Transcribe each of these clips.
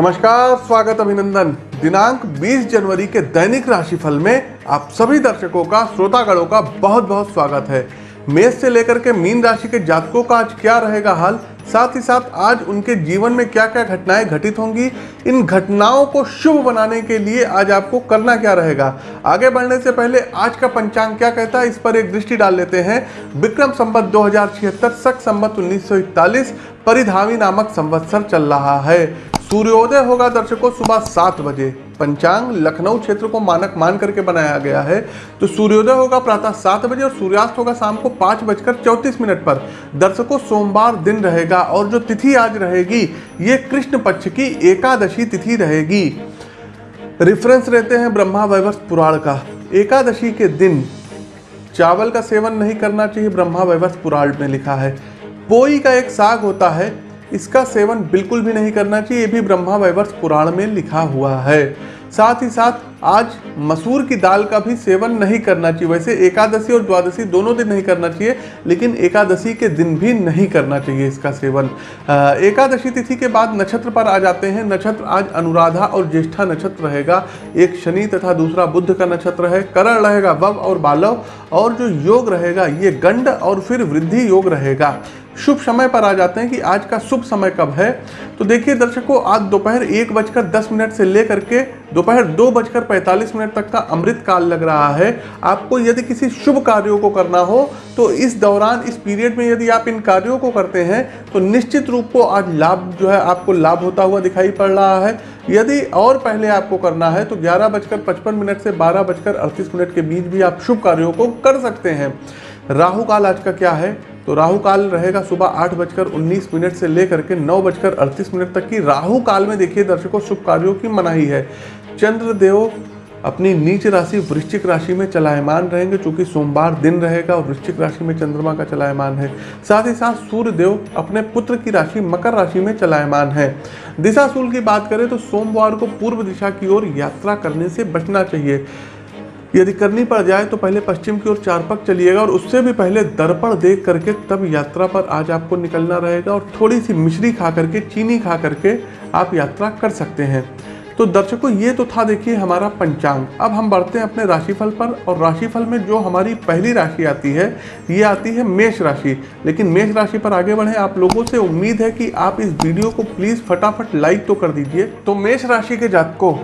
नमस्कार, स्वागत अभिनंदन। दिनांक 20 जनवरी के दैनिक राशिफल में आप सभी दर्शकों का, श्रोतागणों का बहुत बहुत स्वागत है। मेष से लेकर के मीन राशि के जातकों का आज क्या रहेगा हाल? साथ ही साथ आज उनके जीवन में क्या क्या घटनाएँ घटित होंगी? इन घटनाओं को शुभ बनाने के लिए आज आपको करना क्या रहेगा? आगे बढ़ने से पहले आज का पंचांग क्या कहता है? इस पर एक दृष्टि डाल लेते हैं। विक्रम संबत दो हज़ार छिहत्तर, सख संबत उन्नीस परिधावी नामक संवत्सर चल रहा है। सूर्योदय होगा दर्शकों सुबह सात बजे। पंचांग लखनऊ क्षेत्र को मानक मान करके बनाया गया है। तो सूर्योदय होगा प्रातः सात बजे और सूर्यास्त होगा शाम को पाँच बजकर चौंतीस मिनट पर। दर्शकों, सोमवार दिन रहेगा और जो तिथि आज रहेगी, ये कृष्ण पक्ष की एकादशी तिथि रहेगी। रेफरेंस रहते हैं ब्रह्मा वैवर्ष पुराण का। एकादशी के दिन चावल का सेवन नहीं करना चाहिए, ब्रह्मा वैवर्ष पुराण में लिखा है। पोई का एक साग होता है इसका सेवन बिल्कुल भी नहीं करना चाहिए, ये भी ब्रह्मा वैवर्ष पुराण में लिखा हुआ है। साथ ही साथ, आज मसूर की दाल का भी सेवन नहीं करना चाहिए। वैसे एकादशी और द्वादशी दोनों दिन नहीं करना चाहिए, लेकिन एकादशी के दिन भी नहीं करना चाहिए इसका सेवन। एकादशी तिथि के बाद नक्षत्र पर आ जाते हैं। नक्षत्र आज अनुराधा और ज्येष्ठा नक्षत्र रहेगा। एक शनि तथा दूसरा बुद्ध का नक्षत्र है। करण रहेगा वव और बालव, और जो योग रहेगा, ये गंड और फिर वृद्धि योग रहेगा। शुभ समय पर आ जाते हैं कि आज का शुभ समय कब है। तो देखिए दर्शकों, आज दोपहर एक बजकर दस मिनट से लेकर के दोपहर दो बजकर पैंतालीस मिनट तक का अमृत काल लग रहा है। आपको यदि किसी शुभ कार्यों को करना हो तो इस दौरान, इस पीरियड में यदि आप इन कार्यों को करते हैं तो निश्चित रूप को आज लाभ जो है आपको लाभ होता हुआ दिखाई पड़ रहा है। यदि और पहले आपको करना है तो ग्यारह बजकर पचपन मिनट से बारह बजकर अड़तीस मिनट के बीच भी आप शुभ कार्यों को कर सकते हैं। राहु काल आज का क्या है? तो राहु काल रहेगा सुबह आठ बजकर उन्नीस मिनट से लेकर के नौ बजकर अड़तीस मिनट तक की। राहु काल में देखिए, दर्शकों, शुभ कार्यों की मनाही है। चंद्रदेव अपनी नीच राशि वृश्चिक राशि में चलायमान रहेंगे, चूँकि सोमवार दिन रहेगा और वृश्चिक राशि में चंद्रमा का चलायमान है। साथ ही साथ सूर्य देव अपने पुत्र की राशि, मकर राशि में चलायमान है। दिशा दिशाशूल की बात करें तो सोमवार को पूर्व दिशा की ओर यात्रा करने से बचना चाहिए। यदि करनी पड़ जाए तो पहले पश्चिम की ओर चार पक चलिएगा और उससे भी पहले दर्पण देख करके तब यात्रा पर आज आपको निकलना रहेगा और थोड़ी सी मिश्री खा करके, चीनी खा करके आप यात्रा कर सकते हैं। तो दर्शकों, ये तो था देखिए हमारा पंचांग। अब हम बढ़ते हैं अपने राशिफल पर और राशिफल में जो हमारी पहली राशि आती है, ये आती है मेष राशि। लेकिन मेष राशि पर आगे बढ़े, आप लोगों से उम्मीद है कि आप इस वीडियो को प्लीज़ फटाफट लाइक तो कर दीजिए। तो मेष राशि के जातकों,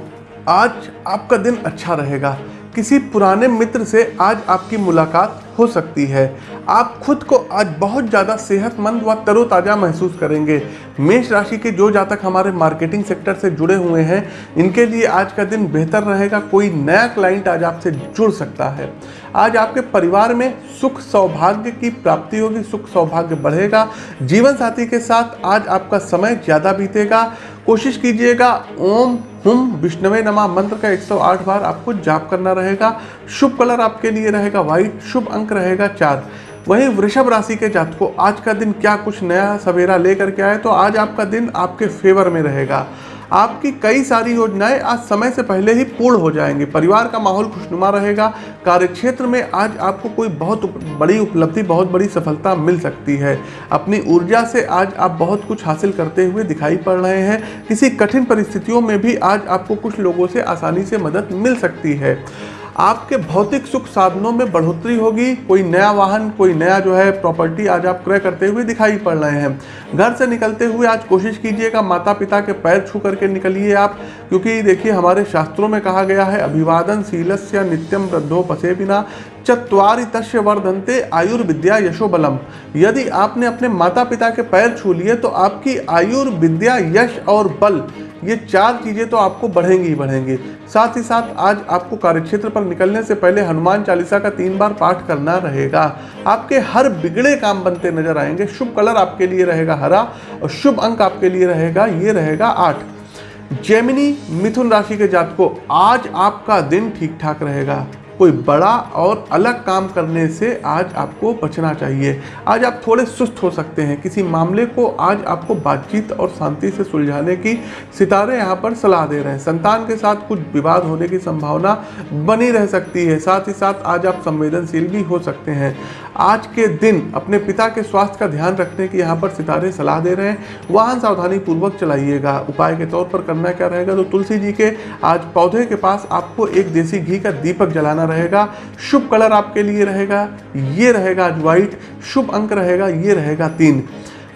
आज आपका दिन अच्छा रहेगा। किसी पुराने मित्र से आज आपकी मुलाकात हो सकती है। आप खुद को आज बहुत ज़्यादा सेहतमंद व तरोताज़ा महसूस करेंगे। मेष राशि के जो जातक हमारे मार्केटिंग सेक्टर से जुड़े हुए हैं, इनके लिए आज का दिन बेहतर रहेगा, कोई नया क्लाइंट आज आपसे जुड़ सकता है। आज आपके परिवार में सुख सौभाग्य की प्राप्ति होगी, सुख सौभाग्य बढ़ेगा। जीवन साथी के साथ आज आपका समय ज़्यादा बीतेगा। कोशिश कीजिएगा, ओम हुम विष्णवे नमा। मंत्र का 108 बार आपको जाप करना रहेगा। शुभ कलर आपके लिए रहेगा व्हाइट, शुभ अंक रहेगा चार। वहीं वृषभ राशि के जात को आज का दिन क्या कुछ नया सवेरा लेकर के आए तो आज आपका दिन आपके फेवर में रहेगा। आपकी कई सारी योजनाएँ आज समय से पहले ही पूर्ण हो जाएँगी। परिवार का माहौल खुशनुमा रहेगा। कार्यक्षेत्र में आज आपको कोई बहुत बड़ी उपलब्धि, बहुत बड़ी सफलता मिल सकती है। अपनी ऊर्जा से आज आप बहुत कुछ हासिल करते हुए दिखाई पड़ रहे हैं। किसी कठिन परिस्थितियों में भी आज आपको कुछ लोगों से आसानी से मदद मिल सकती है। आपके भौतिक सुख साधनों में बढ़ोतरी होगी। कोई नया वाहन, कोई नया जो है प्रॉपर्टी आज आप क्रय करते हुए दिखाई पड़ रहे हैं। घर से निकलते हुए आज कोशिश कीजिएगा माता पिता के पैर छू करके निकलिए आप, क्योंकि देखिए हमारे शास्त्रों में कहा गया है, अभिवादन शीलस्य नित्यम वृद्धो पसे बिना चतवारि तस्य वर्धनते आयुर्विद्या यशोबलम। यदि आपने अपने माता पिता के पैर छू लिए तो आपकी आयुर्विद्या यश और बल ये चार चीज़ें तो आपको बढ़ेंगी ही बढ़ेंगी। साथ ही साथ आज आपको कार्यक्षेत्र पर निकलने से पहले हनुमान चालीसा का तीन बार पाठ करना रहेगा। आपके हर बिगड़े काम बनते नज़र आएँगे। शुभ कलर आपके लिए रहेगा हरा और शुभ अंक आपके लिए रहेगा, ये रहेगा आठ। जेमिनी मिथुन राशि के जात को आज आपका दिन ठीक ठाक रहेगा। कोई बड़ा और अलग काम करने से आज आपको बचना चाहिए। आज आप थोड़े सुस्त हो सकते हैं। किसी मामले को आज आपको बातचीत और शांति से सुलझाने की सितारे यहाँ पर सलाह दे रहे हैं। संतान के साथ कुछ विवाद होने की संभावना बनी रह सकती है। साथ ही साथ आज आप संवेदनशील भी हो सकते हैं। आज के दिन अपने पिता के स्वास्थ्य का ध्यान रखने की यहाँ पर सितारे सलाह दे रहे हैं। वाहन सावधानी पूर्वक चलाइएगा। उपाय के तौर पर करना क्या रहेगा? तो तुलसी जी के आज पौधे के पास आपको एक देसी घी का दीपक जलाना रहेगा। शुभ कलर आपके लिए रहेगा, ये रहेगा आज व्हाइट शुभ अंक रहेगा, ये रहेगा तीन।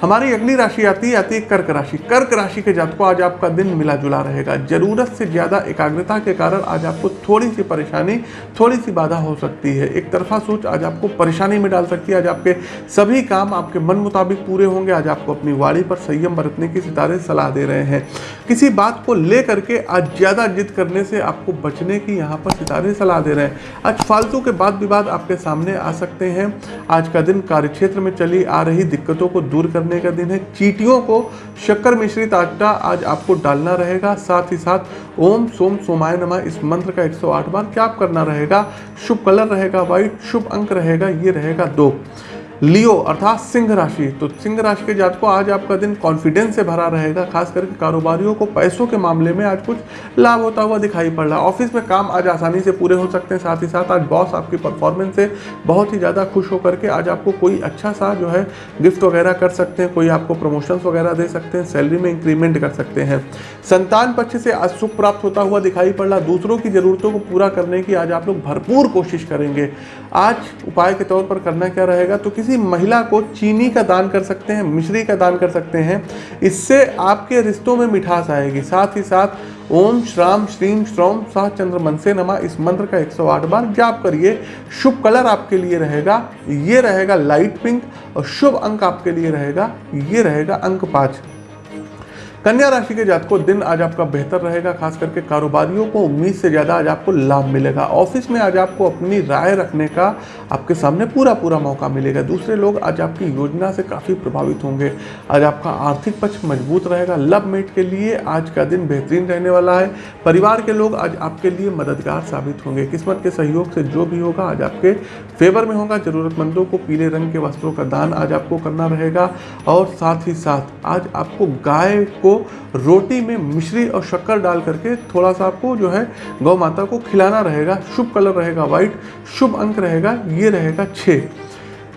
हमारी अगली राशि आती है आती है कर्क राशि। कर्क राशि के जातकों आज आपका दिन मिला जुला रहेगा। ज़रूरत से ज़्यादा एकाग्रता के कारण आज आपको थोड़ी सी परेशानी थोड़ी सी बाधा हो सकती है। एक तरफा सोच आज आपको परेशानी में डाल सकती है। आज आपके सभी काम आपके मन मुताबिक पूरे होंगे। आज आपको अपनी वाड़ी पर संयम बरतने की सितारे सलाह दे रहे हैं। किसी बात को ले करके आज ज़्यादा जिद करने से आपको बचने की यहाँ पर सितारे सलाह दे रहे हैं। आज फालतू के बाद विवाद आपके सामने आ सकते हैं। आज का दिन कार्यक्षेत्र में चली आ रही दिक्कतों को दूर करने करने का दिन है। चीटियों को शक्कर मिश्रित आटा आज आपको डालना रहेगा। साथ ही साथ ओम सोम सोमाय नमा इस मंत्र का 108 बार क्या करना रहेगा? शुभ कलर रहेगा व्हाइट शुभ अंक रहेगा, ये रहेगा दो। लियो अर्थात सिंह राशि। तो सिंह राशि के जात को आज आपका दिन कॉन्फिडेंस से भरा रहेगा, खास करके कारोबारियों को पैसों के मामले में आज कुछ लाभ होता हुआ दिखाई पड़ रहा है। ऑफ़िस में काम आज आसानी से पूरे हो सकते हैं, साथ ही साथ आज बॉस आपकी परफॉर्मेंस से बहुत ही ज़्यादा खुश होकर के आज आपको कोई अच्छा सा जो है गिफ्ट वगैरह कर सकते हैं, कोई आपको प्रमोशंस वगैरह दे सकते हैं सैलरी में इंक्रीमेंट कर सकते हैं। संतान पक्ष से आज सुख प्राप्त होता हुआ दिखाई पड़ रहा दूसरों की ज़रूरतों को पूरा करने की आज आप लोग भरपूर कोशिश करेंगे। आज उपाय के तौर पर करना क्या रहेगा? तो किसी महिला को चीनी का दान कर सकते हैं, मिश्री का दान कर सकते हैं, इससे आपके रिश्तों में मिठास आएगी। साथ ही साथ, ओम श्राम श्रीम श्रोम सह चंद्र मन से नमा। इस मंत्र का 108 बार जाप करिए। शुभ कलर आपके लिए रहेगा, ये रहेगा लाइट पिंक और शुभ अंक आपके लिए रहेगा, ये रहेगा अंक पाँच। कन्या राशि के जात को दिन आज आपका बेहतर रहेगा, खास करके कारोबारियों को उम्मीद से ज़्यादा आज आपको लाभ मिलेगा। ऑफ़िस में आज आपको अपनी राय रखने का आपके सामने पूरा पूरा मौका मिलेगा। दूसरे लोग आज आपकी योजना से काफ़ी प्रभावित होंगे। आज आपका आर्थिक पक्ष मज़बूत रहेगा। लव मेट के लिए आज का दिन बेहतरीन रहने वाला है। परिवार के लोग आज आपके लिए मददगार साबित होंगे। किस्मत के सहयोग से जो भी होगा, आज आपके फेवर में होगा। ज़रूरतमंदों को पीले रंग के वस्त्रों का दान आज आपको करना रहेगा। और साथ ही साथ आज आपको गाय को को रोटी में मिश्री और शक्कर डाल करके थोड़ा सा आपको जो है गौ माता को खिलाना रहेगा। शुभ कलर रहेगा वाइट शुभ अंक रहेगा, ये रहेगा छः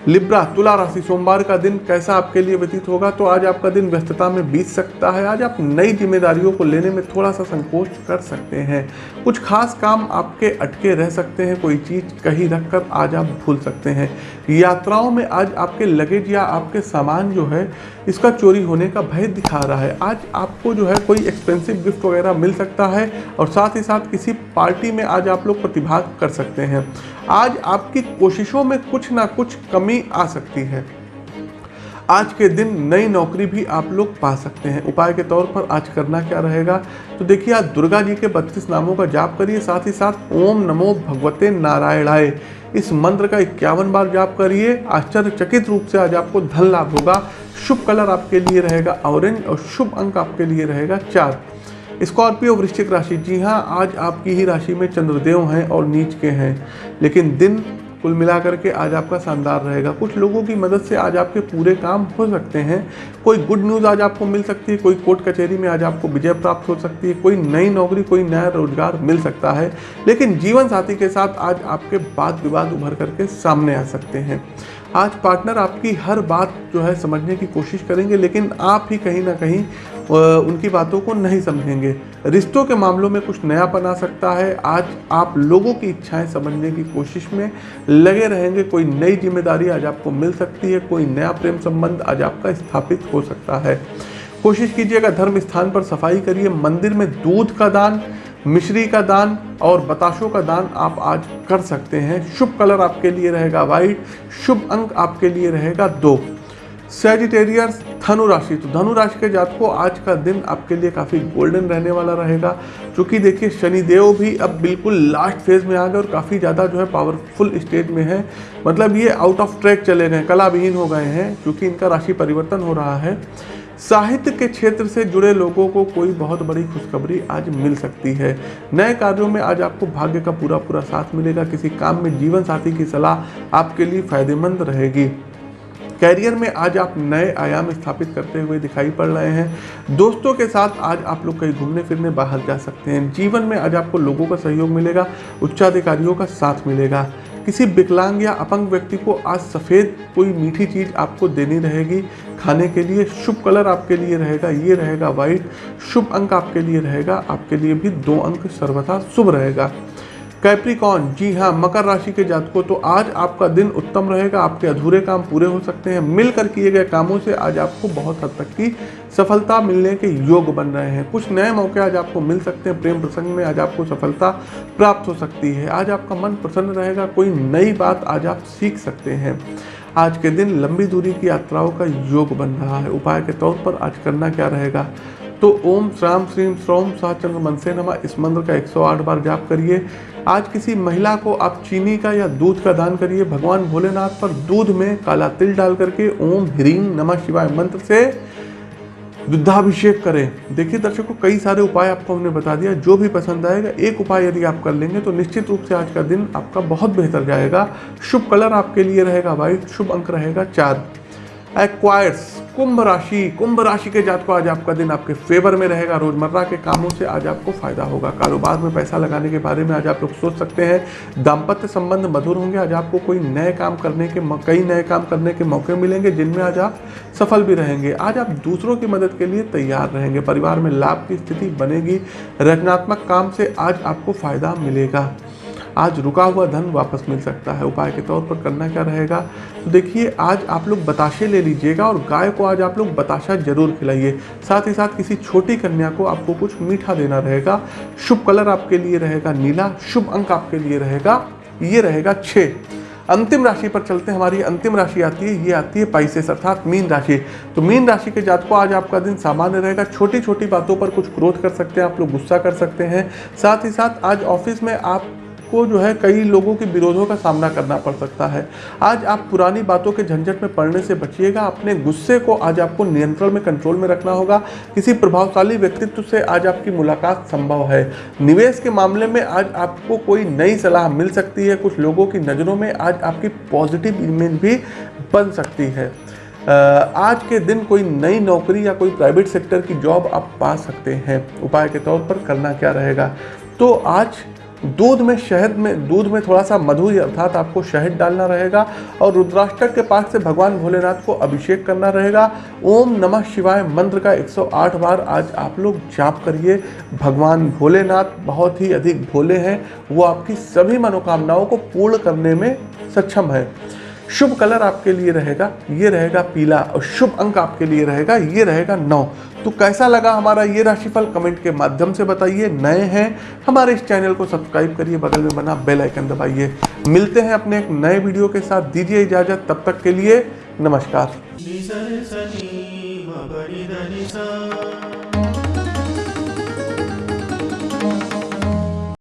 लिब्रा, तुला राशि, सोमवार का दिन कैसा आपके लिए व्यतीत होगा? तो आज आपका दिन व्यस्तता में बीत सकता है। आज आप नई जिम्मेदारियों को लेने में थोड़ा सा संकोच कर सकते हैं। कुछ खास काम आपके अटके रह सकते हैं। कोई चीज़ कहीं रख कर आज आप भूल सकते हैं। यात्राओं में आज आपके लगेज या आपके सामान जो है, इसका चोरी होने का भय दिखा रहा है। आज आपको जो है कोई एक्सपेंसिव गिफ्ट वगैरह मिल सकता है और साथ ही साथ किसी पार्टी में आज आप लोग प्रतिभाग कर सकते हैं। आज आपकी कोशिशों में कुछ ना कुछ कमी आ सकती है। आज के दिन नई नौकरी भी आप लोग पा सकते हैं। उपाय के तौर पर आज करना क्या रहेगा? तो देखिए, आज दुर्गा जी के बत्तीस नामों का जाप करिए, साथ ही साथ ओम नमो भगवते नारायणाय। इस मंत्र का इक्यावन बार जाप करिए। आश्चर्यचकित रूप से आज आपको धन लाभ होगा। शुभ कलर आपके लिए रहेगा, ऑरेंज और शुभ अंक आपके लिए रहेगा चार। स्कॉर्पियो वृश्चिक राशि, जी हाँ आज आपकी ही राशि में चंद्रदेव हैं और नीच के हैं। लेकिन दिन कुल मिलाकर के आज आपका शानदार रहेगा। कुछ लोगों की मदद से आज आपके पूरे काम हो सकते हैं। कोई गुड न्यूज़ आज आपको मिल सकती है, कोई कोर्ट कचहरी में आज आपको विजय प्राप्त हो सकती है, कोई नई नौकरी, कोई नया रोज़गार मिल सकता है। लेकिन जीवन साथी के साथ आज आपके बात विवाद उभर करके सामने आ सकते हैं। आज पार्टनर आपकी हर बात जो है समझने की कोशिश करेंगे, लेकिन आप ही कहीं ना कहीं उनकी बातों को नहीं समझेंगे। रिश्तों के मामलों में कुछ नया बना सकता है। आज आप लोगों की इच्छाएँ समझने की कोशिश में लगे रहेंगे। कोई नई ज़िम्मेदारी आज आपको मिल सकती है। कोई नया प्रेम संबंध आज आपका स्थापित हो सकता है। कोशिश कीजिएगा धर्म स्थान पर सफ़ाई करिए। मंदिर में दूध का दान, मिश्री का दान और बताशों का दान आप आज कर सकते हैं। शुभ कलर आपके लिए रहेगा वाइट शुभ अंक आपके लिए रहेगा दो। सेजिटेरियस धनु राशि तो धनु राशि के जात को आज का दिन आपके लिए काफ़ी गोल्डन रहने वाला रहेगा क्योंकि देखिए शनिदेव भी अब बिल्कुल लास्ट फ़ेज़ में आ गए और काफ़ी ज़्यादा जो है पावरफुल स्टेज में है। मतलब ये आउट ऑफ़ ट्रैक चले गए कला विहीन हो गए हैं क्योंकि इनका राशि परिवर्तन हो रहा है। साहित्य के क्षेत्र से जुड़े लोगों को कोई बहुत बड़ी खुशखबरी आज मिल सकती है। नए कार्यों में आज आपको भाग्य का पूरा पूरा साथ मिलेगा, किसी काम में जीवन साथी की सलाह आपके लिए फ़ायदेमंद रहेगी। कैरियर में आज आप नए आयाम स्थापित करते हुए दिखाई पड़ रहे हैं। दोस्तों के साथ आज आप लोग कहीं घूमने फिरने बाहर जा सकते हैं। जीवन में आज आपको लोगों का सहयोग मिलेगा, उच्चाधिकारियों का साथ मिलेगा। किसी विकलांग या अपंग व्यक्ति को आज सफ़ेद कोई मीठी चीज़ आपको देनी रहेगी। खाने के लिए शुभ कलर आपके लिए रहेगा, ये रहेगा वाइट शुभ अंक आपके लिए रहेगा, आपके लिए भी दो अंक सर्वथा शुभ रहेगा। कैप्रिकॉन जी हाँ मकर राशि के जातकों तो आज आपका दिन उत्तम रहेगा, आपके अधूरे काम पूरे हो सकते हैं। मिलकर किए गए कामों से आज आपको बहुत हद तक की सफलता मिलने के योग बन रहे हैं। कुछ नए मौके आज आपको मिल सकते हैं, प्रेम प्रसंग में आज आपको सफलता प्राप्त हो सकती है। आज आपका मन प्रसन्न रहेगा, कोई नई बात आज आप सीख सकते हैं। आज के दिन लंबी दूरी की यात्राओं का योग बन रहा है। उपाय के तौर पर आज करना क्या रहेगा? तो ओम श्राम श्रीम श्रोम सा चंद्र मन से नमा। इस मंत्र का 108 बार जाप करिए। आज किसी महिला को आप चीनी का या दूध का दान करिए। भगवान भोलेनाथ पर दूध में काला तिल डाल करके ओम ह्रीम नमः शिवाय मंत्र से दुग्धाभिषेक करें। देखिए दर्शकों, कई सारे उपाय आपको हमने बता दिया। जो भी पसंद आएगा, एक उपाय यदि आप कर लेंगे तो निश्चित रूप से आज का दिन आपका बहुत बेहतर जाएगा। शुभ कलर आपके लिए रहेगा व्हाइट शुभ अंक रहेगा चार एक्वायर्स कुंभ राशि। कुंभ राशि के जात को आज आपका दिन आपके फेवर में रहेगा। रोज़मर्रा के कामों से आज आपको फ़ायदा होगा। कारोबार में पैसा लगाने के बारे में आज आप लोग सोच सकते हैं। दाम्पत्य संबंध मधुर होंगे। आज आपको कोई नए काम करने के कई नए काम करने के मौके मिलेंगे, जिनमें आज आप सफल भी रहेंगे। आज आप दूसरों की मदद के लिए तैयार रहेंगे। परिवार में लाभ की स्थिति बनेगी। रचनात्मक काम से आज आपको फ़ायदा मिलेगा। आज रुका हुआ धन वापस मिल सकता है। उपाय के तौर पर करना क्या रहेगा? तो देखिए, आज आप लोग बताशे ले लीजिएगा और गाय को आज आप लोग बताशा ज़रूर खिलाइए। साथ ही साथ किसी छोटी कन्या को आपको कुछ मीठा देना रहेगा। शुभ कलर आपके लिए रहेगा नीला, शुभ अंक आपके लिए रहेगा, ये रहेगा छः अंतिम राशि पर चलते हैं। हमारी अंतिम राशि आती है, ये आती है पाइसेस, अर्थात मीन राशि। तो मीन राशि के जात को आज आपका दिन सामान्य रहेगा। छोटी छोटी बातों पर कुछ क्रोध कर सकते हैं, आप लोग गुस्सा कर सकते हैं। साथ ही साथ आज ऑफ़िस में आप आपको जो है कई लोगों के विरोधों का सामना करना पड़ सकता है। आज आप पुरानी बातों के झंझट में पड़ने से बचिएगा। अपने गुस्से को आज आपको नियंत्रण में कंट्रोल में रखना होगा। किसी प्रभावशाली व्यक्तित्व से आज आपकी मुलाकात संभव है। निवेश के मामले में आज आपको कोई नई सलाह मिल सकती है। कुछ लोगों की नज़रों में आज आपकी पॉजिटिव इमेज भी बन सकती है। आज के दिन कोई नई नौकरी या कोई प्राइवेट सेक्टर की जॉब आप पा सकते हैं। उपाय के तौर पर करना क्या रहेगा? तो आज दूध में शहद में, दूध में थोड़ा सा मधु अर्थात आपको शहद डालना रहेगा और रुद्राष्टक के पास से भगवान भोलेनाथ को अभिषेक करना रहेगा। ओम नमः शिवाय मंत्र का 108 बार आज आप लोग जाप करिए। भगवान भोलेनाथ बहुत ही अधिक भोले हैं। वो आपकी सभी मनोकामनाओं को पूर्ण करने में सक्षम है। शुभ कलर आपके लिए रहेगा, ये रहेगा पीला और शुभ अंक आपके लिए रहेगा, ये रहेगा नौ। तो कैसा लगा हमारा ये राशिफल? कमेंट के माध्यम से बताइए। नए हैं, हमारे इस चैनल को सब्सक्राइब करिए, बगल में बना बेल आइकन दबाइए। मिलते हैं अपने एक नए वीडियो के साथ। दीजिए इजाज़त, तब तक के लिए नमस्कार।